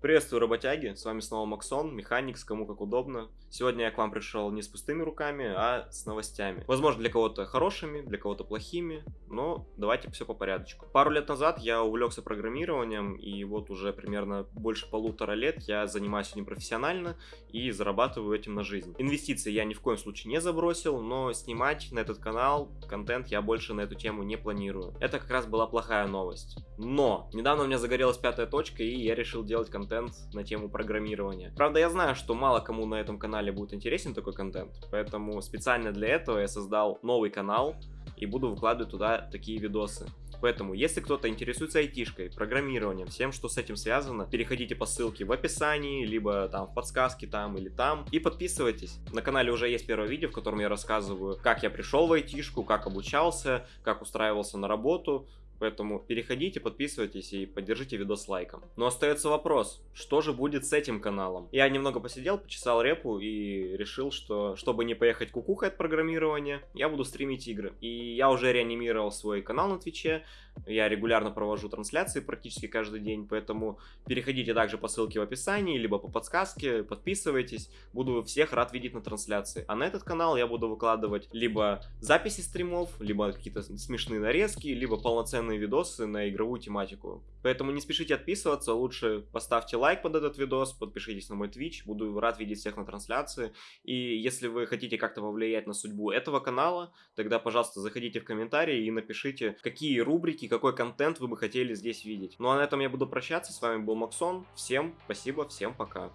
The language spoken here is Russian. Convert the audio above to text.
Приветствую, работяги, с вами снова Максон, механик, с кому как удобно. Сегодня я к вам пришел не с пустыми руками, а с новостями. Возможно, для кого-то хорошими, для кого-то плохими, но давайте все по порядочку. Пару лет назад я увлекся программированием, и вот уже примерно больше полутора лет я занимаюсь этим профессионально и зарабатываю этим на жизнь. Инвестиции я ни в коем случае не забросил, но снимать на этот канал контент я больше на эту тему не планирую. Это как раз была плохая новость. Но недавно у меня загорелась пятая точка, и я решил делать контент контент на тему программирования. Правда, я знаю, что мало кому на этом канале будет интересен такой контент, поэтому специально для этого я создал новый канал и буду выкладывать туда такие видосы. Поэтому, если кто-то интересуется айтишкой, программированием, всем, что с этим связано, переходите по ссылке в описании, либо там в подсказке там или там, и подписывайтесь. На канале уже есть первое видео, в котором я рассказываю, как я пришел в айтишку, как обучался, как устраивался на работу, Поэтому переходите, подписывайтесь и поддержите видос лайком. Но остается вопрос, что же будет с этим каналом? Я немного посидел, почесал репу и решил, что чтобы не поехать кукухой от программирования, я буду стримить игры. И я уже реанимировал свой канал на Твиче, я регулярно провожу трансляции практически каждый день, поэтому переходите также по ссылке в описании, либо по подсказке, подписывайтесь, буду всех рад видеть на трансляции. А на этот канал я буду выкладывать либо записи стримов, либо какие-то смешные нарезки, либо полноценные видосы на игровую тематику. Поэтому не спешите отписываться, лучше поставьте лайк под этот видос, подпишитесь на мой Twitch, буду рад видеть всех на трансляции. И если вы хотите как-то повлиять на судьбу этого канала, тогда, пожалуйста, заходите в комментарии и напишите, какие рубрики, какой контент вы бы хотели здесь видеть. Ну а на этом я буду прощаться, с вами был Максон, всем спасибо, всем пока.